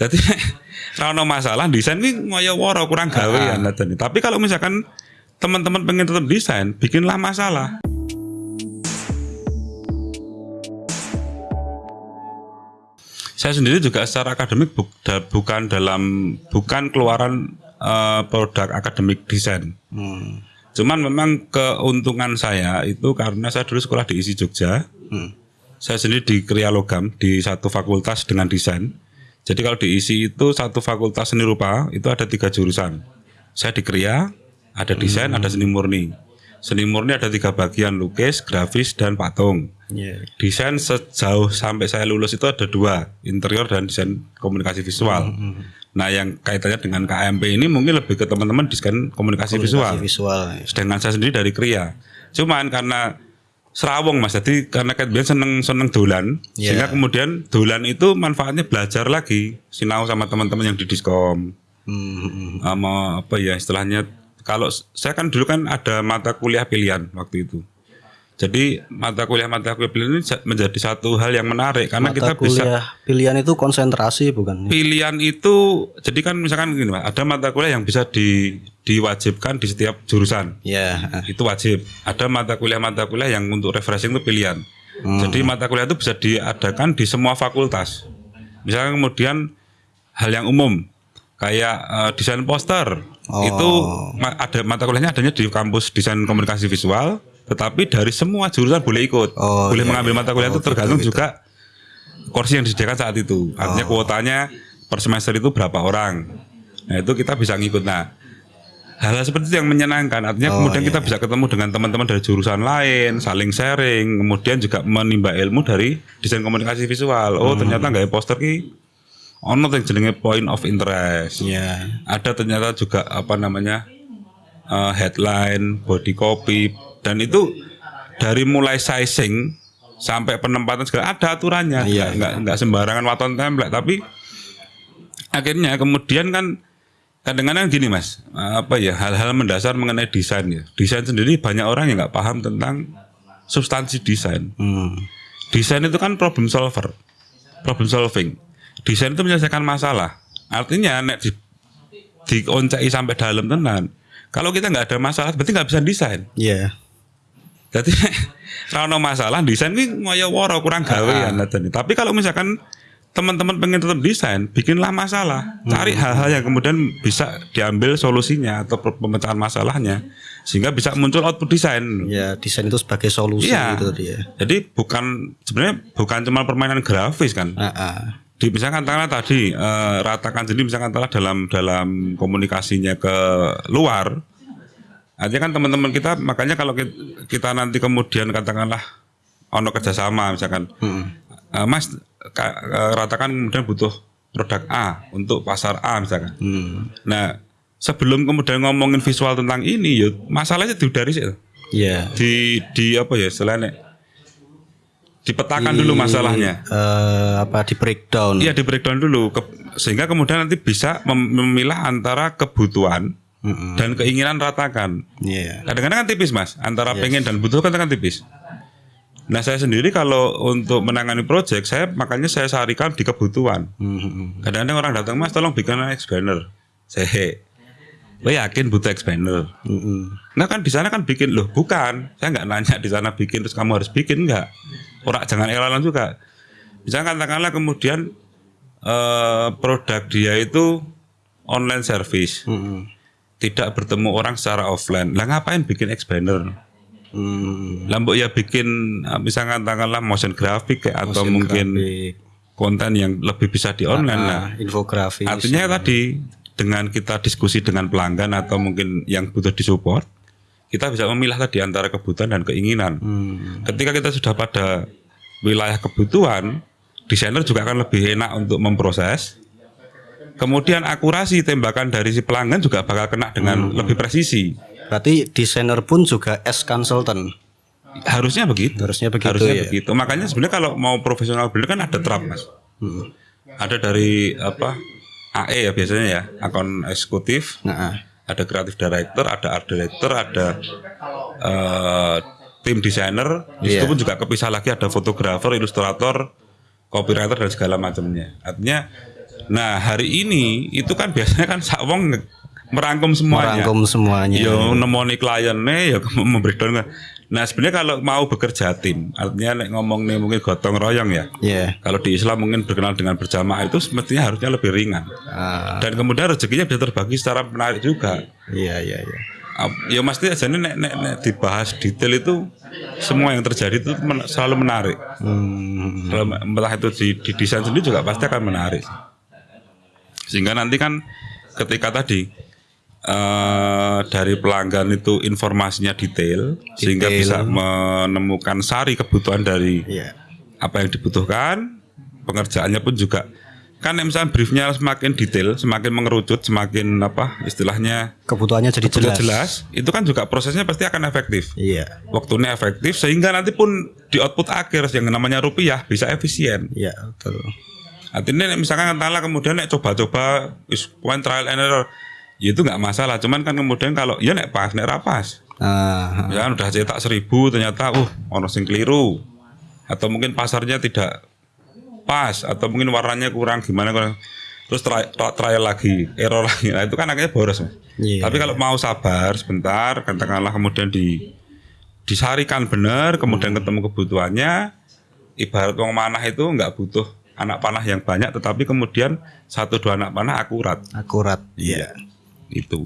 Jadi ra ono masalah desain ini ngoyo woro kurang gawe ya Nathan. Tapi kalau misalkan teman-teman pengen tetap desain, bikinlah masalah. Saya sendiri juga secara akademik bu- da- bukan dalam bukan keluaran eh, produk akademik desain. Hmm. Cuman memang keuntungan saya itu karena saya dulu sekolah di ISI Jogja. Hmm. Saya sendiri di Kriya Logam di satu fakultas dengan desain. Jadi kalau di ISI itu satu fakultas seni rupa itu ada tiga jurusan. Saya di Kriya, ada desain, ada seni murni. Seni murni ada tiga bagian, lukis, grafis, dan patung. Iya. Desain sejauh sampai saya lulus itu ada dua, interior dan desain komunikasi visual. Nah yang kaitannya dengan KMP ini mungkin lebih ke teman-teman desain komunikasi, visual. Komunikasi visual. ya. Sedangkan saya sendiri dari Kriya. Cuman karena serawong mas, jadi karena Kate Bian seneng seneng dolan, Iya. sehingga kemudian dolan itu manfaatnya belajar lagi, sinau sama teman-teman yang di diskom, Hmm, sama apa ya istilahnya. Kalau saya kan dulu kan ada mata kuliah pilihan waktu itu. Jadi mata kuliah-mata kuliah pilihan ini menjadi satu hal yang menarik karena Mata kita bisa kuliah pilihan itu konsentrasi bukan? pilihan itu jadi kan misalkan gini Pak, ada mata kuliah yang bisa di diwajibkan di setiap jurusan Ya. ah. itu wajib. Ada mata kuliah-mata kuliah yang untuk refreshing itu pilihan. Jadi mata kuliah itu bisa diadakan di semua fakultas. Misalnya kemudian hal yang umum kayak eh, desain poster itu ma- ada mata kuliahnya adanya di kampus desain komunikasi visual, tetapi dari semua jurusan boleh ikut, Oh, boleh iya, mengambil mata kuliah itu tergantung juga kursi yang disediakan saat itu. Artinya kuotanya per semester itu berapa orang. Nah itu kita bisa ngikut. Nah hal-hal seperti itu yang menyenangkan. Artinya kemudian kita bisa ketemu dengan teman-teman dari jurusan lain, saling sharing, kemudian juga menimba ilmu dari desain komunikasi visual. Oh ternyata nggak poster ki ono yang jenenge point of interest. Ya. Ada ternyata juga apa namanya eh, headline, body copy, dan itu dari mulai sizing sampai penempatan segala ada aturannya. Iya, Nggak- nggak nggak sembarangan waton template, tapi akhirnya kemudian kan kadang-kadang gini mas, apa ya hal-hal mendasar mengenai desain ya. Desain sendiri banyak orang yang nggak paham tentang substansi desain. Hmm. Desain itu kan problem solver, problem solving. Desain itu menyelesaikan masalah. Artinya nek di dioncai sampai dalam tenan. Kalau kita nggak ada masalah, berarti nggak bisa desain. Ya. Jadi kalau masalah desain ini ngoyo woro kurang gawe ya Nathan. Tapi kalau misalkan teman-teman pengen tetap desain, bikinlah masalah. Cari hal-hal yang kemudian bisa diambil solusinya atau pemecahan masalahnya sehingga bisa muncul output desain. Ya, desain itu sebagai solusi Iya. itu tadi ya. Jadi bukan sebenarnya bukan cuma permainan grafis kan. Ah, ah. Di misalkan katakanlah tadi eh, ratakan jadi misalkan katakanlah dalam dalam komunikasinya ke luar Artinya kan teman-teman kita makanya kalau ki- kita nanti kemudian katakanlah ono kerjasama misalkan Hmm. eh, Mas ka- eh, ratakan kemudian butuh produk A untuk pasar A misalkan. Hmm. Nah sebelum kemudian ngomongin visual tentang ini yuk masalahnya dari sih Ya. di di apa ya selain dipetakan dulu masalahnya. Eh, apa di breakdown? Iya di breakdown dulu ke- sehingga kemudian nanti bisa mem- memilah antara kebutuhan Dan keinginan ratakan. Iya. Kadang-kadang kan tipis mas, antara pengen dan butuh kan kan tipis. Nah saya sendiri kalau untuk menangani project saya makanya saya sarikan di kebutuhan. Kadang-kadang orang datang mas tolong bikin expander. Saya, lo yakin butuh expander? Nah kan di sana kan bikin loh bukan. Saya nggak nanya di sana bikin terus kamu harus bikin nggak. Orang jangan eralan juga. Misalnya katakanlah kemudian eh, produk dia itu online service, Hmm. Tidak bertemu orang secara offline. Lah ngapain bikin expander? Hmm. Lah mbok ya bikin eh, misalnya katakanlah motion graphic kayak atau Motion mungkin graphic. konten yang lebih bisa di online lah. Ah, infografis. Artinya tadi dengan kita diskusi dengan pelanggan atau mungkin yang butuh disupport, kita bisa memilah tadi antara kebutuhan dan keinginan. Hmm. Ketika kita sudah pada wilayah kebutuhan, desainer juga akan lebih enak untuk memproses. Kemudian akurasi tembakan dari si pelanggan juga bakal kena dengan lebih presisi. Berarti desainer pun juga S consultant. Harusnya begitu. Harusnya begitu Harusnya ya. begitu. Makanya sebenarnya kalau mau profesional bener kan ada trap mas. Hmm. Ada dari apa AE ya biasanya ya akun eksekutif. Nah, ah. ada kreatif director, ada art director, ada eh, tim desainer. Di situ Iya. pun juga kepisah lagi ada fotografer, ilustrator, copywriter dan segala macamnya. Artinya Nah hari ini itu kan biasanya kan sak wong nge- merangkum semuanya. Merangkum semuanya. Yo nemoni kliennya ya membreakdown. Nah sebenarnya kalau mau bekerja tim, artinya nek ngomong nih mungkin gotong royong ya. Iya. Kalau di Islam mungkin berkenal dengan berjamaah itu semestinya harusnya lebih ringan. Ah, Dan kemudian rezekinya bisa terbagi secara menarik juga. iya iya iya. Ap- Ya mesti aja nek, nek, nek dibahas detail itu semua yang terjadi itu men- selalu menarik. Hmm, Kalau entah itu di, di desain sendiri juga pasti akan menarik. Sehingga nanti kan ketika tadi eh dari pelanggan itu informasinya detail, sehingga bisa menemukan sari kebutuhan dari iya. apa yang dibutuhkan, pengerjaannya pun juga kan misalnya briefnya semakin detail, semakin mengerucut, semakin apa istilahnya Kebutuhannya jadi sudah jelas. jelas, itu kan juga prosesnya pasti akan efektif. Iya. Waktunya efektif sehingga nanti pun di output akhir yang namanya rupiah bisa efisien. Iya, betul. Artinya nek misalkan katakanlah kemudian nek coba-coba is one trial and error, ya itu nggak masalah. Cuman kan kemudian kalau ya nek pas, nek rapas, Ah, misalkan udah cetak seribu ternyata uh ono sing keliru atau mungkin pasarnya tidak pas atau mungkin warnanya kurang gimana kurang terus try, try- trial lagi error lagi nah itu kan akhirnya boros Mas. Iya. tapi kalau mau sabar sebentar katakanlah kemudian di disarikan benar kemudian ketemu kebutuhannya ibarat wong manah itu nggak butuh anak panah yang banyak tetapi kemudian satu dua anak panah akurat akurat. iya itu